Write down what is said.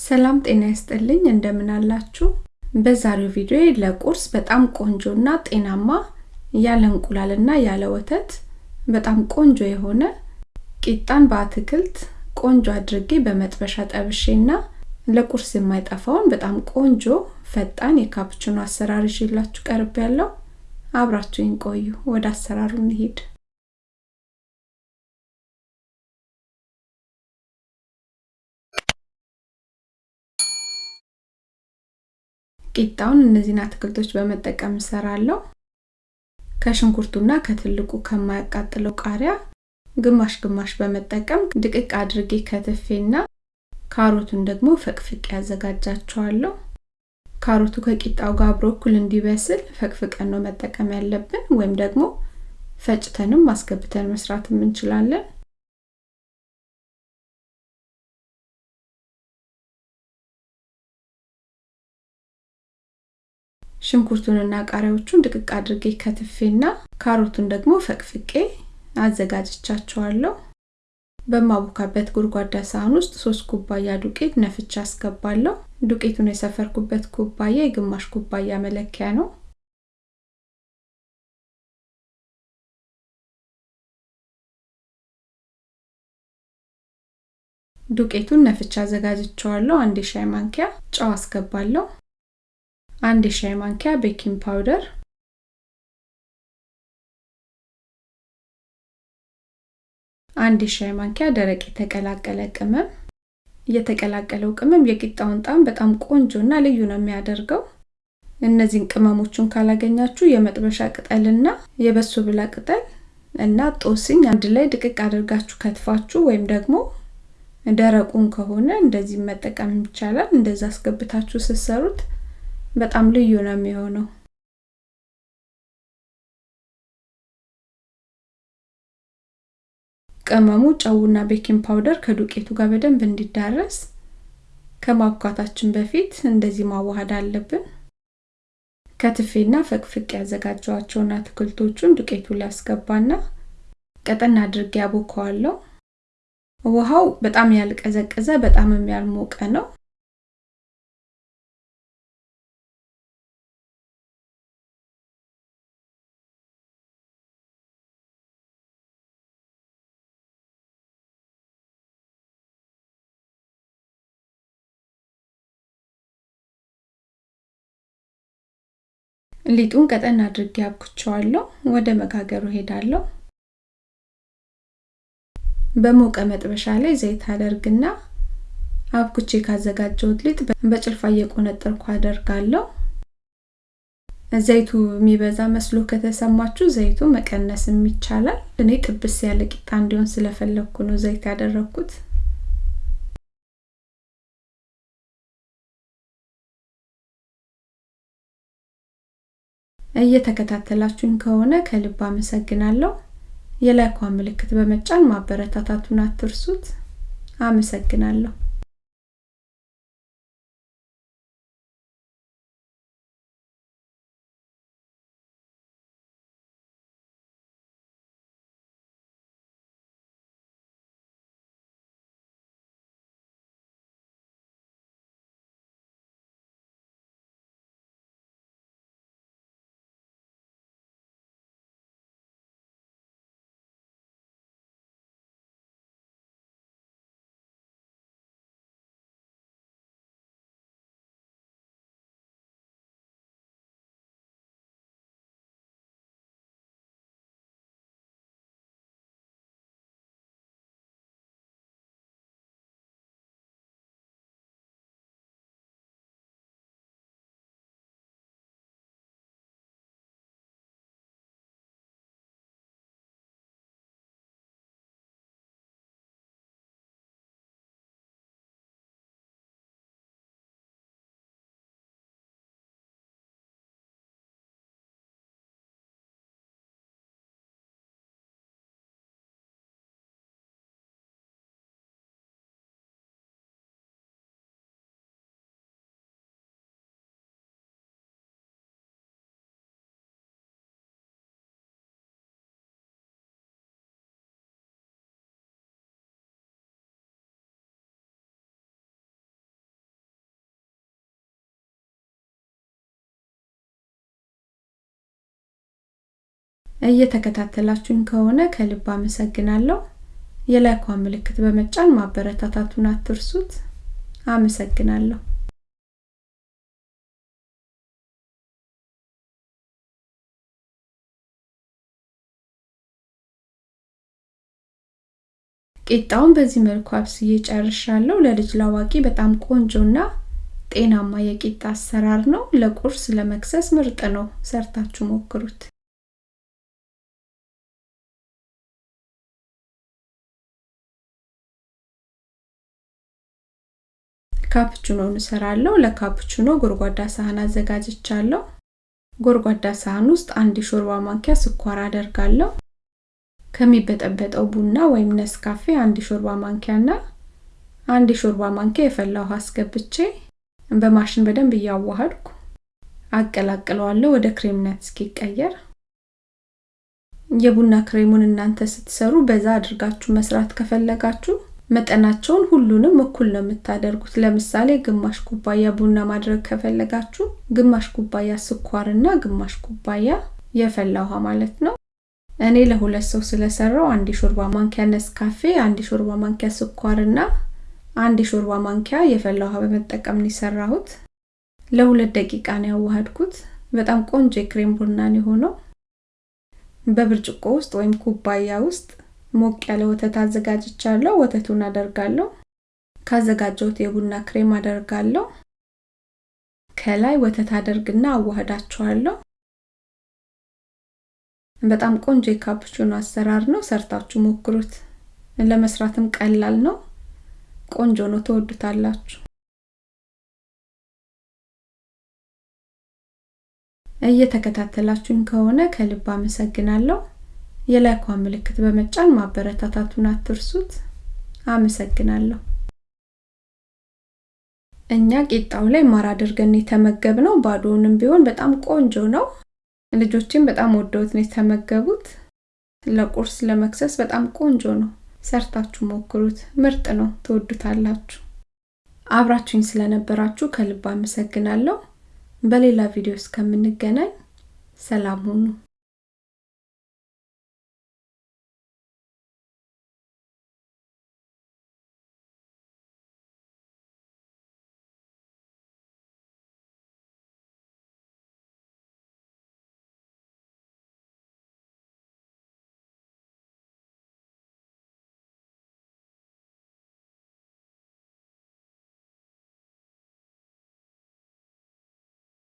ሰላም ጤና ይስጥልኝ እንደምን አላችሁ? በዛሬው ቪዲዮ ለቁርስ በጣም ቆንጆና ጤናማ ያለ እንቁላልና ያለ ወተት በጣም ቆንጆ የሆነ ቂጣን በአትክልት ቆንጆ አድርጌ በመጥበሻ ጠብሼና ለቁርስ የማይጠፋውን በጣም ቆንጆ ፈጣን የካፕችኖ አሰራር ይዤላችሁ ቀርብ ያለው አብራችሁኝ ቆዩ። ወደ አሰራሩ እንሂድ። ቂጣውን እነዚህን አትክልቶች በመጠቀም እሰራለሁ። ከሽንኩርቱና ከትልቁ ከማያቃጥለው ቃሪያ ግማሽ ግማሽ በመጠቀም ድቅቅ አድርጌ ከትፌና ካሮቱን ደግሞ ፈቅፍቄ ያዘጋጃቸዋለሁ። ካሮቱ ከቂጣው ጋር አብሮ እኩል እንዲበስል ፈቅፍቀን ነው መጠቀም ያለብን፣ ወይም ደግሞ ፈጭተንም ማስገብተን መስራትም እንችላለን። ሽንኩርቱንና ቃሪያዎቹን ድቅቅ አድርጌ ከትፌና ካሮቱን ደግሞ ፈቅፍቄ አዘጋጅቻቸዋለሁ። በማቦካበት ጎድጓዳ ሳህን ውስጥ ሶስት ኩባያ ዱቄት ነፍቻ አስገባለሁ። ዱቄቱን የሰፈርኩበት ኩባያ የግማሽ ኩባያ መለኪያ ነው። ዱቄቱን ነፍቻ አዘጋጅቸዋለሁ። አንድ የሻይ ማንኪያ ጨው አስገባለሁ። አንድ የሻይ ማንኪያ baking powder፣ አንድ የሻይ ማንኪያ ደረቅ የተቀላቀለ ቅመም። የተቀላቀለው ቅመም የቂጣውን ጣዕም በጣም ቆንጆና ልዩ ነው የሚያደርገው። እነዚህን ቅመሞቹን ካላገኛችሁ የመጥበሻ ቅጠልና የበሶ ብላ ቅጠል እና ጦስኝ አንድ ላይ ድቅቅ አድርጋችሁ ከትፋችሁ ወይም ደግሞ ደረቁን ከሆነ እንደዚህ መጠቀም ይቻላል። እንደዛ አስገብታችሁ ስትሰሩት በጣም ልዩ ነው የሚሆነው። ቅመሙ ጨውና baking powder ከዱቄቱ ጋር በደንብ እንዲዳረስ ከማብኳታችን በፊት እንደዚህ ማዋሃድ አለብን። ከትፌና ፈቅፍቄ ያዘጋጀኋቸውን አትክልቶቹን ዱቄቱ ላይ አስገባና ቀጠን አድርጌ ያቦከዋለሁ። ውሃው በጣም ያልቀዘቀዘ በጣም ያልሞቀ ነው። ሊጡን ቀጠን አድርጌ አብኩቸዋለሁ። ወደ መጋገሩ ሄዳለሁ። በሞቀ መጥበሻ ላይ ዘይት አደርግና አብኩቼ ካዘጋጀሁት ሊጥ በጭልፋ እየቆነጠርኩ አደርጋለሁ። ዘይቱ የሚበዛ መስሎ ከተሰማችሁ ዘይቱ መቀነስም ይቻላል። እኔ ጥብስ ያለ ቂጣ እንዲሆን ስለፈለግኩ ነው ዘይት ያደረግኩት። እየተከታተላችሁኝ ከሆነ ከልብ አመሰግናለሁ። የላይኳን ምልክት በመጫን ማበረታታቱን አትርሱት። አመሰግናለሁ። እየተከታተላችሁኝ ከሆነ ከልብ አመሰግናለሁ። የላይኳን ምልክት በመጫን ማበረታታቱን አትርሱት። አመሰግናለሁ። ቂጣውን በዚህ መልኩ አብስዬ ጨርሻለሁ። ለልጅ ላዋቂ በጣም ቆንጆና ጤናማ የቂጣ አሰራር ነው። ለቁርስ ለመክሰስ ምርጥ ነው። ሰርታችሁ ሞክሩት። ካፕቹኖን እሰራለሁ። ለካፕቹኖ ጎድጓዳ ሳህን አዘጋጅቻለሁ። ጎድጓዳ ሳህን ውስጥ አንድ ሾርባ ማንኪያ ስኳር አደርጋለሁ። ከሚበጠበጠው ቡና ወይም ነስካፌ አንድ ሾርባ ማንኪያና አንድ ሾርባ ማንኪያ የፈላ ውሃ አስገብቼ በማሽን በደንብ እያዋሃድኩ አቀላቅለዋለሁ ወደ ክሬምነት እስኪቀየር። የቡና ክሬሙን እናንተ ስትሰሩ በዛ አድርጋችሁ መስራት ከፈለጋችሁ መጠናቸውን ሁሉንም እኩል ነው የምታደርጉት። ለምሳሌ ግማሽ ኩባያ ቡና ማድረግ ከፈለጋችሁ ግማሽ ኩባያ ስኳርና ግማሽ ኩባያ የፈላ ውሃ ማለት ነው። እኔ ለሁለት ሰው ስለሰራው አንድ ሾርባ ማንኪያ ነስካፌ፣ አንድ ሾርባ ማንኪያ ስኳርና አንድ ሾርባ ማንኪያ የፈላ ውሃ በመጠቀም ነው የሰራሁት። ለሁለት ደቂቃ ነው ያዋሃድኩት። በጣም ቆንጆ የክሬም ቡና ነው የሆነው። በብርጭቆ ውስጥ ወይም ኩባያ ውስጥ ሞቅ ያለ ወተት አዘጋጅቻለሁ። ወተቱን አደርጋለሁ። ካዘጋጀሁት የቡና ክሬም አደርጋለሁ። ከላይ ወተት አደርግና አዋህዳቸዋለሁ። በጣም ቆንጆ የካፕቹኖ አሰራር ነው። ሰርታችሁ ሞክሩት። ለመስራትም ቀላል ነው። ቆንጆ ነው። ትወዱታላችሁ። እየተከታተላችሁኝ ከሆነ ከልብ አመሰግናለሁ። የላይኳን ምልክት በመጫን ማበረታታቱን አትርሱት። አመሰግናለሁ። እኛ ቂጣው ላይ ማር አድርገን የተመገብነው ባዶውንም ቢሆን በጣም ቆንጆ ነው። ልጆችም በጣም ወደውት ነው የተመገቡት። ለቁርስ ለመክሰስ በጣም ቆንጆ ነው። ሰርታችሁ ሞክሩት። ምርጥ ነው። ትወዱታላችሁ። አብራችሁኝ ስለነበራችሁ ከልብ አመሰግናለሁ። በሌላ ቪዲዮ እስከምንገናኝ ሰላም ሁኑ።